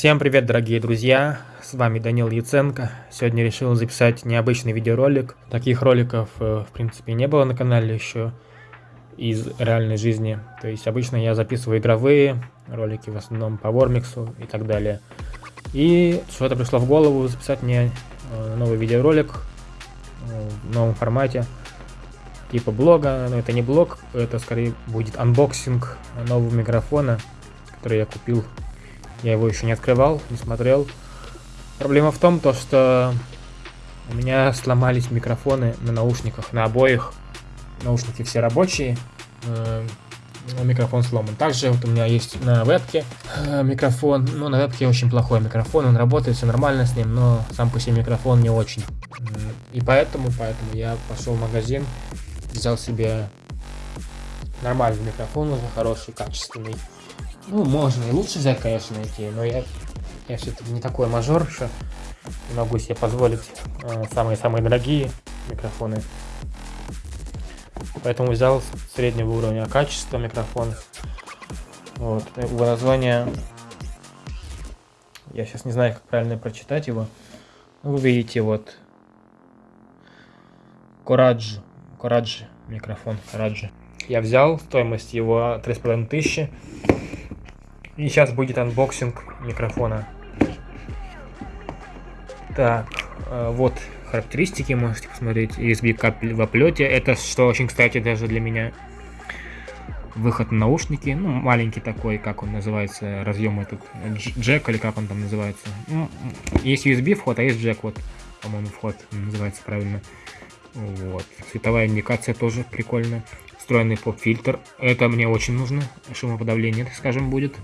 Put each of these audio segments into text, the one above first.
Всем привет, дорогие друзья! С вами Данил Яценко. Сегодня решил записать необычный видеоролик. Таких роликов, э, в принципе, не было на канале еще из реальной жизни. То есть обычно я записываю игровые ролики, в основном по Вормиксу и так далее. И что-то пришло в голову записать мне э, новый видеоролик э, в новом формате. Типа блога, но это не блог, это скорее будет unboxing нового микрофона, который я купил я его еще не открывал, не смотрел. Проблема в том, то, что у меня сломались микрофоны на наушниках, на обоих. Наушники все рабочие, э, микрофон сломан. Также вот у меня есть на вебке э, микрофон. Ну, на вебке очень плохой микрофон, он работает, все нормально с ним, но сам по себе микрофон не очень. И поэтому, поэтому я пошел в магазин, взял себе нормальный микрофон уже хороший, качественный. Ну, можно и лучше взять, конечно, найти, но я, я все-таки не такой мажор. Не могу себе позволить э, самые-самые э, дорогие микрофоны. Поэтому взял среднего уровня качества микрофон. Вот, его название... Я сейчас не знаю, как правильно прочитать его. Вы видите, вот... Корадж. Корадж микрофон. Корадж. Я взял, стоимость его 3500. И сейчас будет unboxing микрофона. Так, э, вот характеристики можете посмотреть. USB кабель в оплете. Это что очень, кстати, даже для меня. Выход на наушники. Ну, маленький такой, как он называется, разъем этот. Джек или как он там называется. Ну, есть USB вход, а есть джек, вот, по-моему, вход называется правильно. Вот. Световая индикация тоже прикольная встроенный поп-фильтр. Это мне очень нужно. Шумоподавление, так скажем, будет.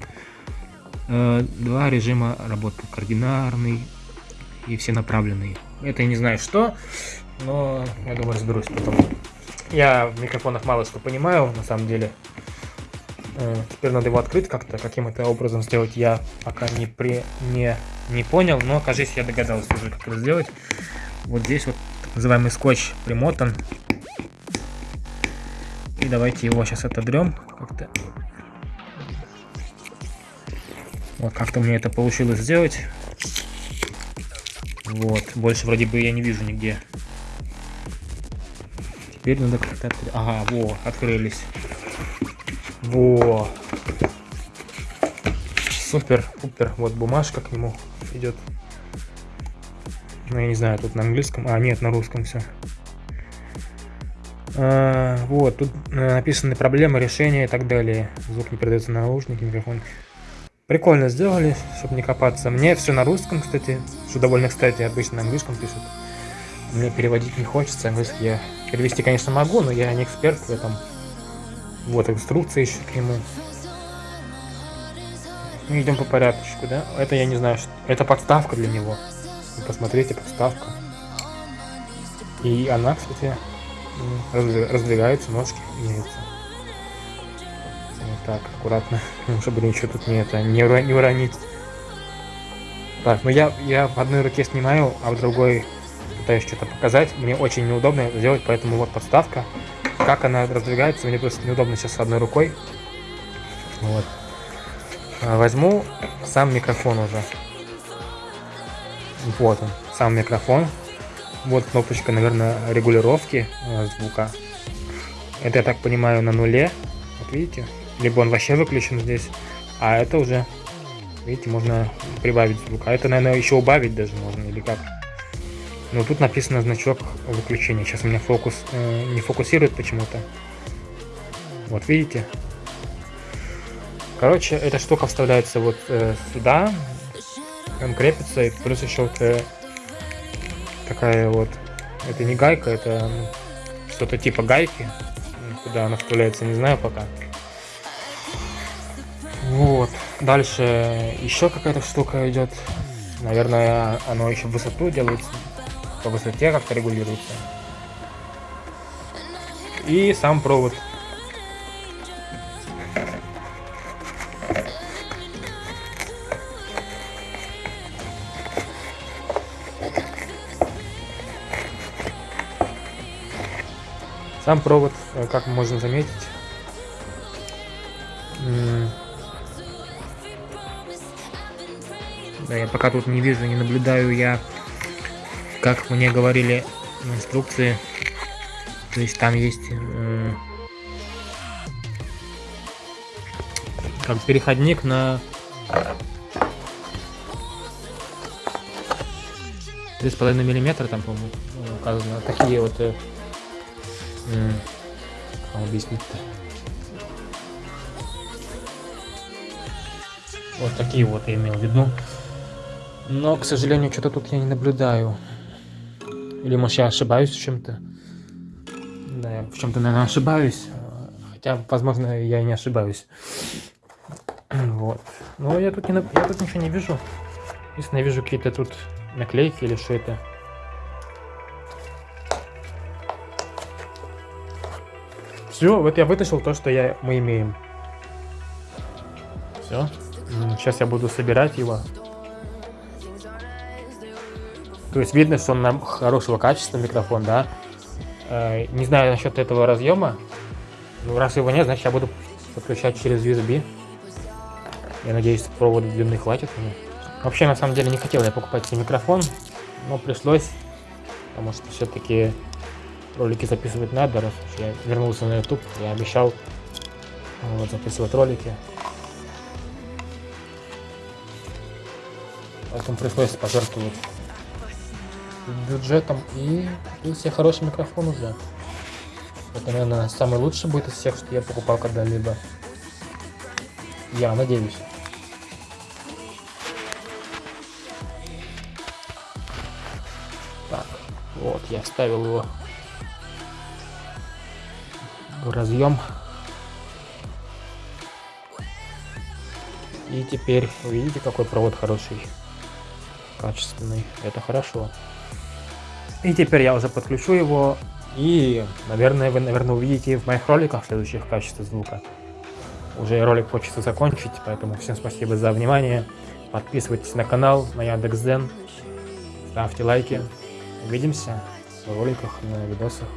Э, два режима работы. Координарный и все направленные. Это я не знаю что, но я думаю разберусь потом. Я в микрофонах мало что понимаю, на самом деле. Э, теперь надо его открыть как-то, каким это образом сделать, я пока не, при, не, не понял, но, кажется, я догадался уже, как это сделать. Вот здесь вот называемый скотч примотан и давайте его сейчас отодрем как-то. Вот, как-то мне это получилось сделать. Вот, больше вроде бы я не вижу нигде. Теперь надо как-то открыть. Ага, во, открылись. Во. Супер, супер. Вот бумажка к нему идет. Ну, я не знаю, тут на английском. А, нет, на русском все. А, вот, тут э, написаны проблемы, решения и так далее. Звук не передается на наушники, микрофон. Прикольно сделали, чтобы не копаться. Мне все на русском, кстати, что довольно кстати, обычно на английском пишут. Мне переводить не хочется, английский я перевести, конечно, могу, но я не эксперт в этом. Вот, инструкция еще к нему. Мы идем по порядочку, да? Это я не знаю, что... это подставка для него. Посмотрите, подставка. И она, кстати, раздвигаются, ножки меняются. Так, аккуратно, чтобы ничего тут не, это, не, ура не уронить. Так, ну я, я в одной руке снимаю, а в другой пытаюсь что-то показать. Мне очень неудобно это сделать, поэтому вот подставка. Как она раздвигается, мне просто неудобно сейчас с одной рукой. Вот. А, возьму сам микрофон уже. Вот он, сам микрофон. Вот кнопочка, наверное, регулировки э, звука. Это, я так понимаю, на нуле. Вот видите? Либо он вообще выключен здесь. А это уже, видите, можно прибавить звук. А это, наверное, еще убавить даже можно, или как. Но тут написано значок выключения. Сейчас у меня фокус э, не фокусирует почему-то. Вот видите? Короче, эта штука вставляется вот э, сюда. Он крепится, и плюс еще вот э, такая вот, это не гайка, это что-то типа гайки, куда она вставляется, не знаю пока. Вот, дальше еще какая-то штука идет, наверное, оно еще высоту делается, по высоте как-то регулируется. И сам провод Сам провод, э, как можно заметить, Да, я пока тут не вижу, не наблюдаю я, как мне говорили в инструкции. То есть там есть э, как переходник на три с половиной миллиметра там, по-моему, указано. Такие вот, как объяснить-то? Вот такие вот я имел в виду. Но, к сожалению, что-то тут я не наблюдаю. Или, может, я ошибаюсь в чем-то. Да, я в чем-то, наверное, ошибаюсь. Хотя, возможно, я и не ошибаюсь. Вот. Но я тут, не, я тут ничего не вижу. Если я вижу какие-то тут наклейки или что это. Все, вот я вытащил то, что я, мы имеем. Все. Сейчас я буду собирать его. То есть видно, что он нам хорошего качества микрофон, да. Э, не знаю насчет этого разъема. Ну, раз его нет, значит я буду подключать через USB. Я надеюсь, провода длины хватит. Вообще, на самом деле, не хотел я покупать себе микрофон, но пришлось, потому что все-таки ролики записывать надо, раз уж я вернулся на YouTube, я обещал вот, записывать ролики. Поэтому пришлось пожертвовать бюджетом и купил себе хороший микрофон уже. Это, наверное, самый лучший будет из всех, что я покупал когда-либо. Я надеюсь. Так, вот, я вставил его в разъем. И теперь, видите, какой провод хороший, качественный. Это хорошо. И теперь я уже подключу его. И, наверное, вы, наверное, увидите в моих роликах следующих качество звука. Уже ролик хочется закончить, поэтому всем спасибо за внимание. Подписывайтесь на канал, на Яндекс.Зен. Ставьте лайки. Увидимся в роликах, на видосах.